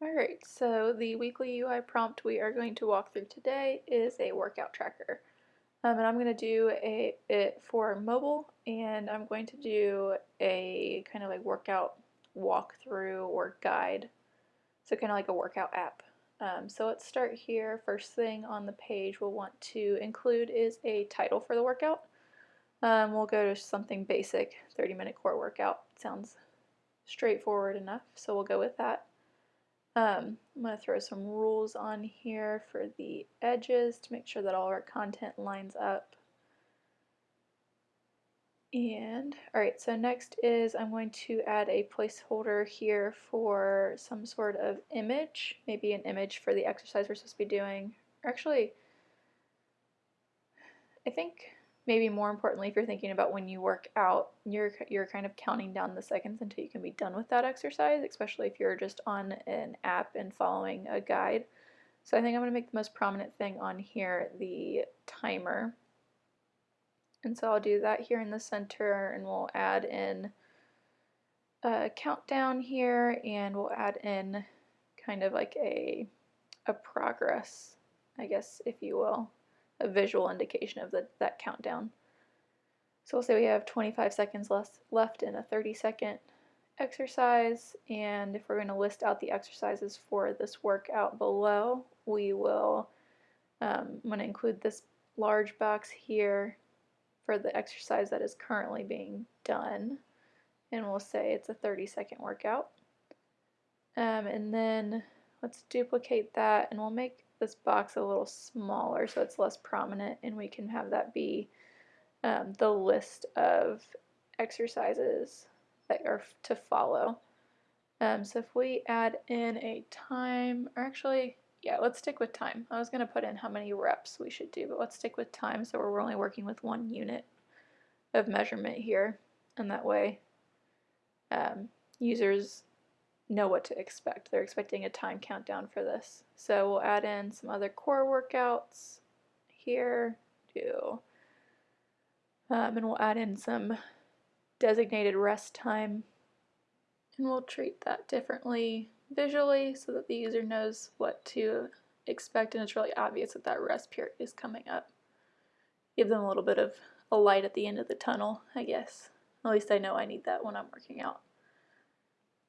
Alright, so the weekly UI prompt we are going to walk through today is a workout tracker. Um, and I'm going to do a it for mobile and I'm going to do a kind of like workout walkthrough or guide. So kind of like a workout app. Um, so let's start here. First thing on the page we'll want to include is a title for the workout. Um, we'll go to something basic, 30 minute core workout. Sounds straightforward enough, so we'll go with that. Um, I'm going to throw some rules on here for the edges to make sure that all our content lines up. And, alright, so next is I'm going to add a placeholder here for some sort of image, maybe an image for the exercise we're supposed to be doing. Actually, I think maybe more importantly, if you're thinking about when you work out, you're you're kind of counting down the seconds until you can be done with that exercise, especially if you're just on an app and following a guide. So I think I'm going to make the most prominent thing on here the timer. And so I'll do that here in the center and we'll add in a countdown here and we'll add in kind of like a, a progress, I guess, if you will a visual indication of the, that countdown. So we'll say we have 25 seconds less, left in a 30 second exercise and if we're going to list out the exercises for this workout below we will um, I'm going to include this large box here for the exercise that is currently being done and we'll say it's a 30 second workout um, and then let's duplicate that and we'll make this box a little smaller so it's less prominent and we can have that be um, the list of exercises that are to follow. Um, so if we add in a time, or actually, yeah, let's stick with time. I was going to put in how many reps we should do, but let's stick with time so we're only working with one unit of measurement here. And that way um, users know what to expect. They're expecting a time countdown for this. So we'll add in some other core workouts here, do, um, and we'll add in some designated rest time. And we'll treat that differently visually so that the user knows what to expect and it's really obvious that that rest period is coming up. Give them a little bit of a light at the end of the tunnel, I guess. At least I know I need that when I'm working out.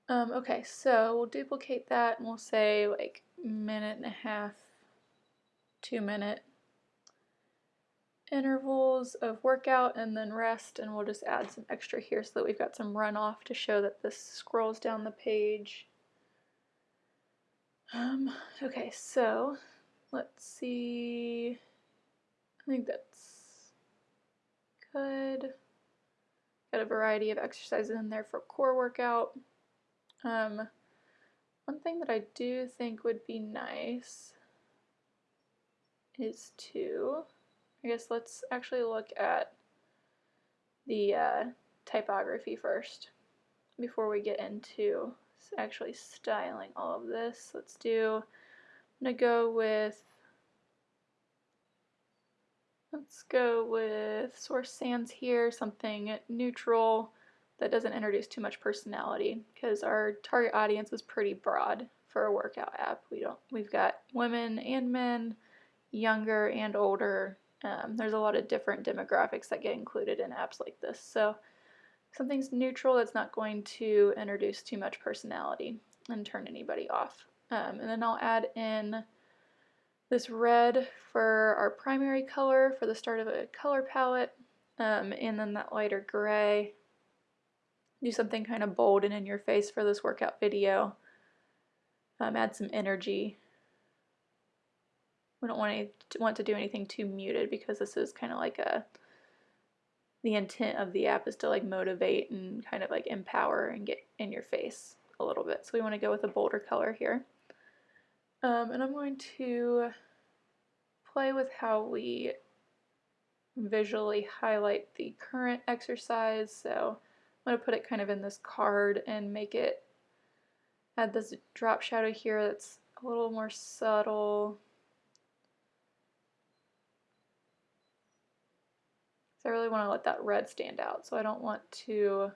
Um, okay, so we'll duplicate that and we'll say like minute and a half, two minute intervals of workout and then rest and we'll just add some extra here so that we've got some runoff to show that this scrolls down the page. Um, okay, so let's see. I think that's good. Got a variety of exercises in there for core workout. Um, one thing that I do think would be nice is to, I guess let's actually look at the uh, typography first before we get into actually styling all of this. Let's do, I'm going to go with, let's go with Source Sans here, something neutral that doesn't introduce too much personality because our target audience is pretty broad for a workout app. We don't we've got women and men, younger and older. Um, there's a lot of different demographics that get included in apps like this. So something's neutral that's not going to introduce too much personality and turn anybody off. Um, and then I'll add in this red for our primary color for the start of a color palette um, and then that lighter gray do something kind of bold and in your face for this workout video. Um, add some energy. We don't want, any, want to do anything too muted because this is kind of like a, the intent of the app is to like motivate and kind of like empower and get in your face a little bit. So we want to go with a bolder color here. Um, and I'm going to play with how we visually highlight the current exercise. So I'm going to put it kind of in this card and make it, add this drop shadow here that's a little more subtle. So I really want to let that red stand out. So I don't want to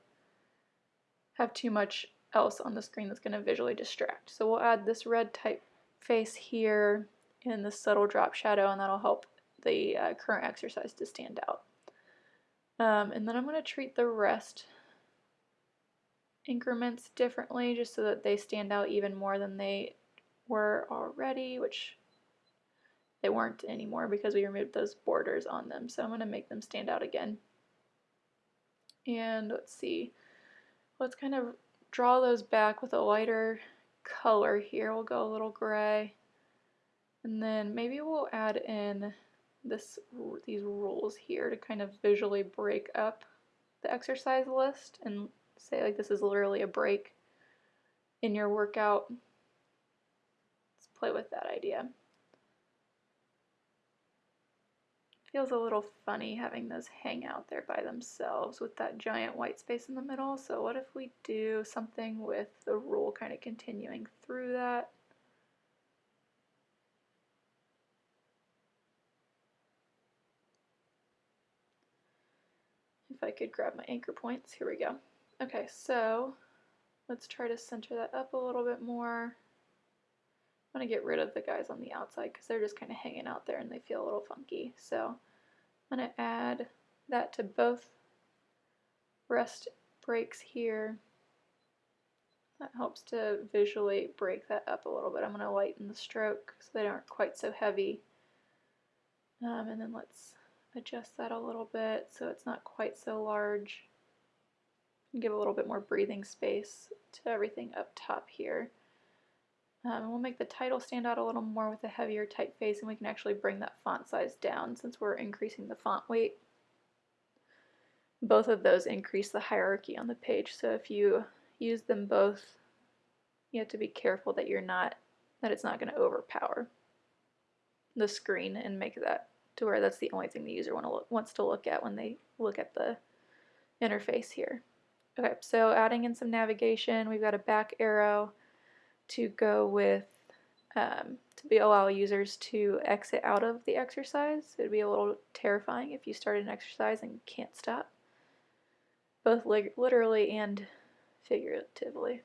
have too much else on the screen that's going to visually distract. So we'll add this red typeface here in the subtle drop shadow and that'll help the uh, current exercise to stand out. Um, and then I'm going to treat the rest increments differently just so that they stand out even more than they were already, which they weren't anymore because we removed those borders on them. So I'm going to make them stand out again. And let's see, let's kind of draw those back with a lighter color here. We'll go a little gray. And then maybe we'll add in this these rules here to kind of visually break up the exercise list and say like this is literally a break in your workout. Let's play with that idea. Feels a little funny having those hang out there by themselves with that giant white space in the middle. So what if we do something with the rule kind of continuing through that? If I could grab my anchor points, here we go. Okay, so let's try to center that up a little bit more. I'm going to get rid of the guys on the outside because they're just kind of hanging out there and they feel a little funky. So I'm going to add that to both rest breaks here. That helps to visually break that up a little bit. I'm going to lighten the stroke so they aren't quite so heavy. Um, and then let's adjust that a little bit so it's not quite so large. Give a little bit more breathing space to everything up top here. Um, we'll make the title stand out a little more with a heavier typeface and we can actually bring that font size down since we're increasing the font weight. Both of those increase the hierarchy on the page so if you use them both you have to be careful that you're not that it's not going to overpower the screen and make that to where that's the only thing the user want to look, wants to look at when they look at the interface here. Okay, so adding in some navigation, we've got a back arrow to go with um, to be allow users to exit out of the exercise. It'd be a little terrifying if you started an exercise and can't stop, both li literally and figuratively.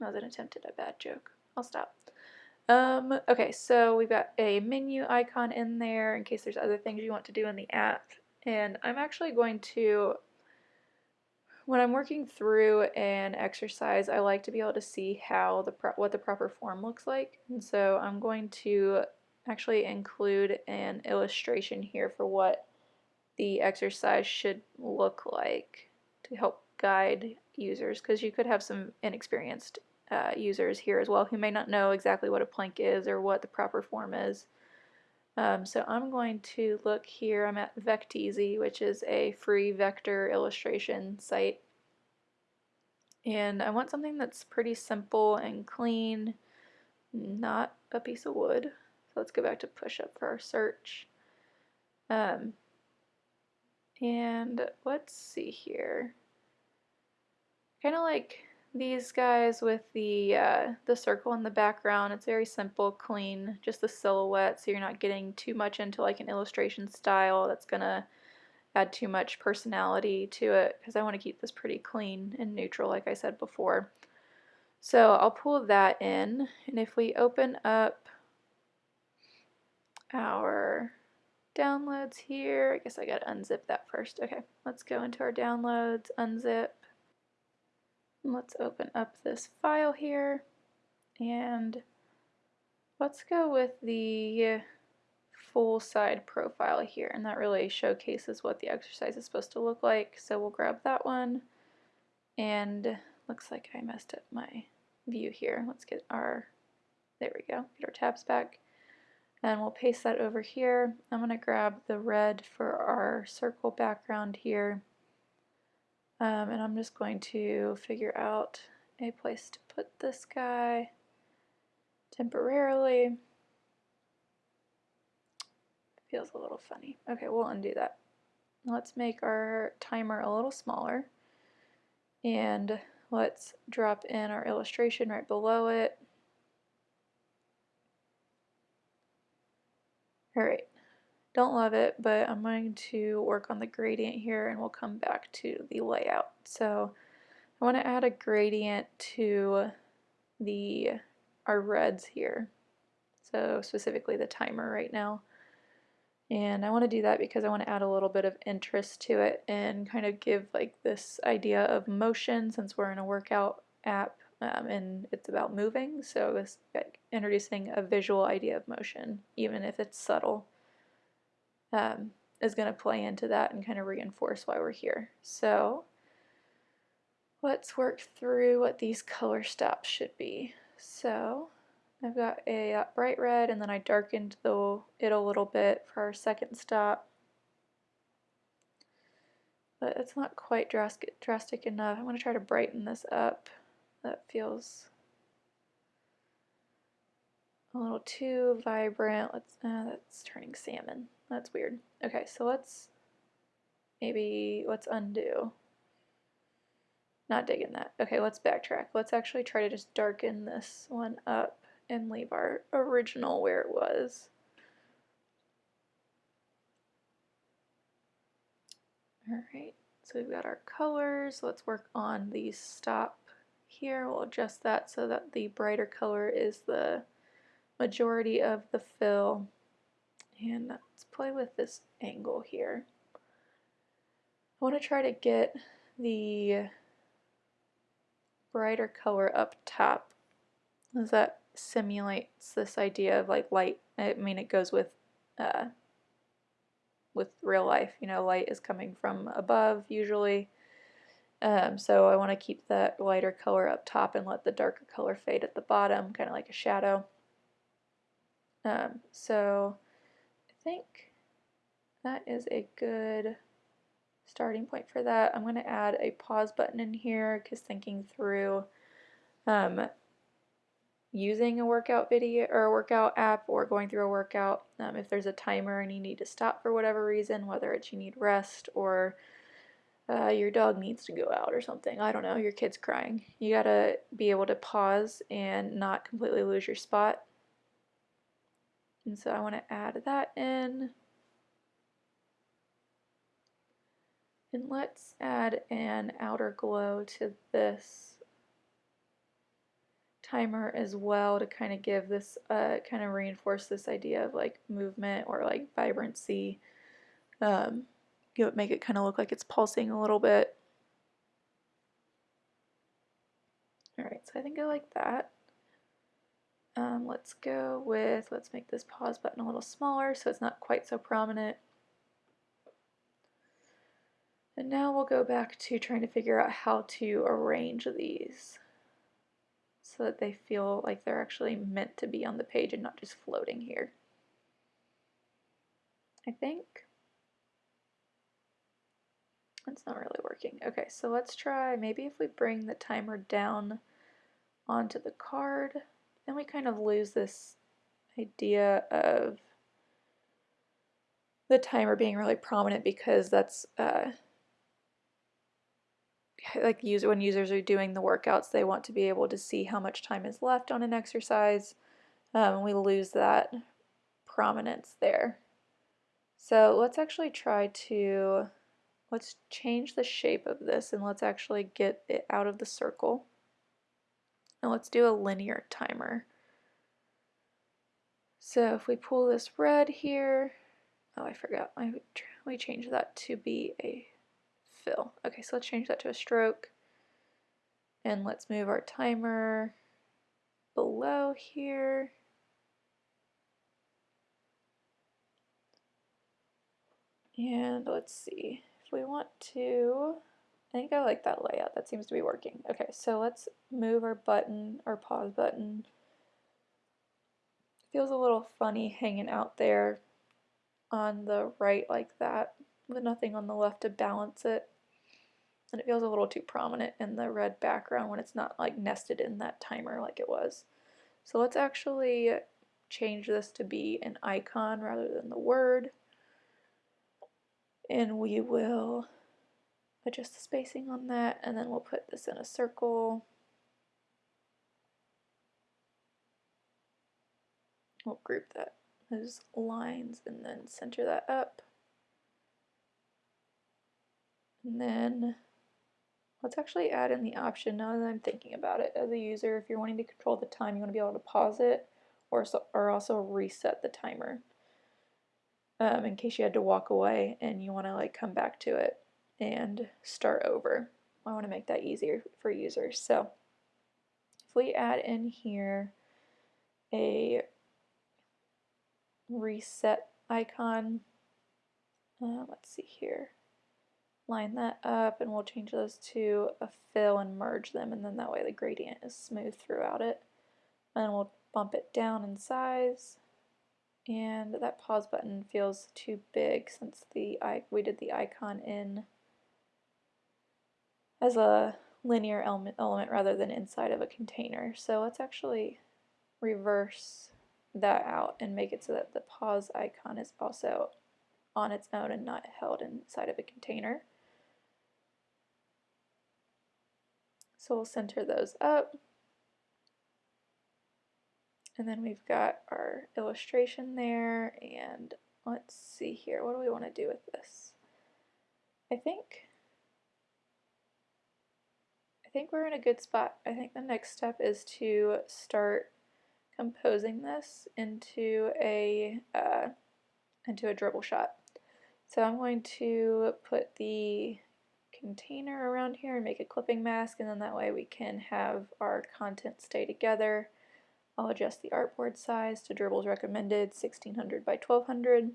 That was an attempt at a bad joke. I'll stop. Um, okay, so we've got a menu icon in there in case there's other things you want to do in the app. And I'm actually going to when I'm working through an exercise, I like to be able to see how the what the proper form looks like. And so I'm going to actually include an illustration here for what the exercise should look like to help guide users because you could have some inexperienced uh, users here as well who may not know exactly what a plank is or what the proper form is. Um, so I'm going to look here, I'm at Vecteezy, which is a free vector illustration site. And I want something that's pretty simple and clean, not a piece of wood. So let's go back to push up for our search. Um, and let's see here. Kind of like these guys with the uh, the circle in the background. It's very simple, clean, just the silhouette so you're not getting too much into like an illustration style that's gonna add too much personality to it because I want to keep this pretty clean and neutral like I said before. So I'll pull that in and if we open up our downloads here, I guess I gotta unzip that first. Okay, let's go into our downloads, unzip. Let's open up this file here and let's go with the full side profile here and that really showcases what the exercise is supposed to look like. So we'll grab that one and looks like I messed up my view here. Let's get our, there we go, get our tabs back and we'll paste that over here. I'm going to grab the red for our circle background here um, and I'm just going to figure out a place to put this guy temporarily. Feels a little funny. Okay, we'll undo that. Let's make our timer a little smaller and let's drop in our illustration right below it. Alright, don't love it, but I'm going to work on the gradient here and we'll come back to the layout. So I want to add a gradient to the our reds here. So specifically the timer right now. And I want to do that because I want to add a little bit of interest to it and kind of give like this idea of motion since we're in a workout app um, and it's about moving. So this like, introducing a visual idea of motion, even if it's subtle, um, is going to play into that and kind of reinforce why we're here. So let's work through what these color stops should be. So I've got a uh, bright red and then I darkened the, it a little bit for our second stop. But it's not quite drastic, drastic enough. I'm going to try to brighten this up. That feels a little too vibrant. Let's, uh, that's turning salmon. That's weird. Okay, so let's maybe, let's undo. Not digging that. Okay, let's backtrack. Let's actually try to just darken this one up and leave our original where it was. Alright, so we've got our colors. Let's work on the stop here. We'll adjust that so that the brighter color is the majority of the fill. And let's play with this angle here. I want to try to get the brighter color up top. Does that simulates this idea of like light. I mean, it goes with uh, with real life. You know, light is coming from above usually. Um, so I want to keep that lighter color up top and let the darker color fade at the bottom, kind of like a shadow. Um, so I think that is a good starting point for that. I'm going to add a pause button in here because thinking through um, using a workout video or a workout app or going through a workout, um, if there's a timer and you need to stop for whatever reason, whether it's you need rest or uh, your dog needs to go out or something, I don't know, your kid's crying, you gotta be able to pause and not completely lose your spot. And so I want to add that in. And let's add an outer glow to this timer as well to kind of give this, uh, kind of reinforce this idea of like movement or like vibrancy. Um, give it, make it kind of look like it's pulsing a little bit. Alright, so I think I like that. Um, let's go with, let's make this pause button a little smaller so it's not quite so prominent. And now we'll go back to trying to figure out how to arrange these so that they feel like they're actually meant to be on the page and not just floating here. I think. It's not really working. Okay, so let's try, maybe if we bring the timer down onto the card, then we kind of lose this idea of the timer being really prominent because that's uh, like user when users are doing the workouts they want to be able to see how much time is left on an exercise. Um, and we lose that prominence there. So let's actually try to let's change the shape of this and let's actually get it out of the circle and let's do a linear timer so if we pull this red here oh I forgot I, we change that to be a fill. Okay, so let's change that to a stroke. And let's move our timer below here. And let's see, if we want to, I think I like that layout, that seems to be working. Okay, so let's move our button, our pause button. It feels a little funny hanging out there on the right like that, with nothing on the left to balance it and it feels a little too prominent in the red background when it's not like nested in that timer like it was. So let's actually change this to be an icon rather than the word and we will adjust the spacing on that and then we'll put this in a circle. Group that those lines and then center that up. And then let's actually add in the option now that I'm thinking about it as a user. If you're wanting to control the time, you want to be able to pause it or, so, or also reset the timer um, in case you had to walk away and you want to like come back to it and start over. I want to make that easier for users. So if we add in here a reset icon, uh, let's see here, line that up and we'll change those to a fill and merge them and then that way the gradient is smooth throughout it. And we'll bump it down in size and that pause button feels too big since the we did the icon in as a linear element, element rather than inside of a container. So let's actually reverse that out and make it so that the pause icon is also on its own and not held inside of a container. So we'll center those up. And then we've got our illustration there, and let's see here, what do we want to do with this? I think, I think we're in a good spot. I think the next step is to start composing this into a, uh, into a Dribbble shot. So I'm going to put the container around here and make a clipping mask and then that way we can have our content stay together I'll adjust the artboard size to Dribbble's recommended 1600 by 1200.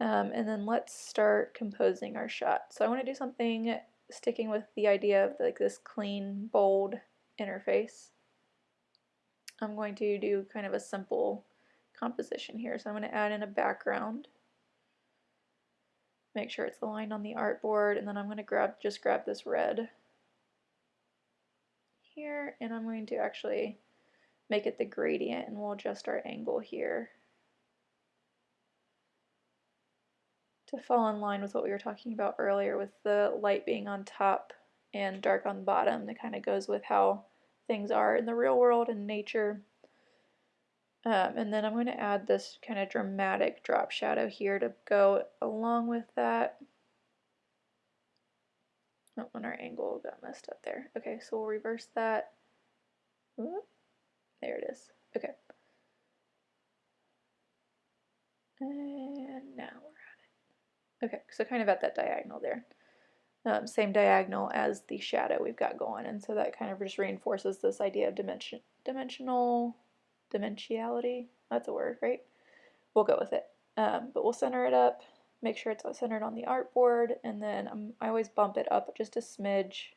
Um, and then let's start composing our shot. So I want to do something sticking with the idea of like this clean, bold interface. I'm going to do kind of a simple composition here. So I'm going to add in a background. Make sure it's aligned on the artboard and then I'm going to grab just grab this red here and I'm going to actually make it the gradient and we'll adjust our angle here to fall in line with what we were talking about earlier with the light being on top and dark on the bottom that kind of goes with how things are in the real world and nature. Um, and then I'm going to add this kind of dramatic drop shadow here to go along with that. Oh, and our angle got messed up there. Okay, so we'll reverse that. There it is. Okay. And now we're at it. Okay, so kind of at that diagonal there. Um, same diagonal as the shadow we've got going, and so that kind of just reinforces this idea of dimension, dimensional, dimensionality. That's a word, right? We'll go with it. Um, but we'll center it up, make sure it's centered on the artboard, and then um, I always bump it up just a smidge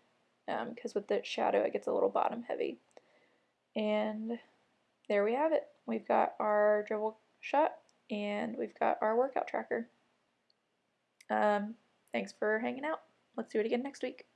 because um, with the shadow it gets a little bottom heavy. And there we have it. We've got our Dribbble shot and we've got our workout tracker. Um, thanks for hanging out. Let's do it again next week.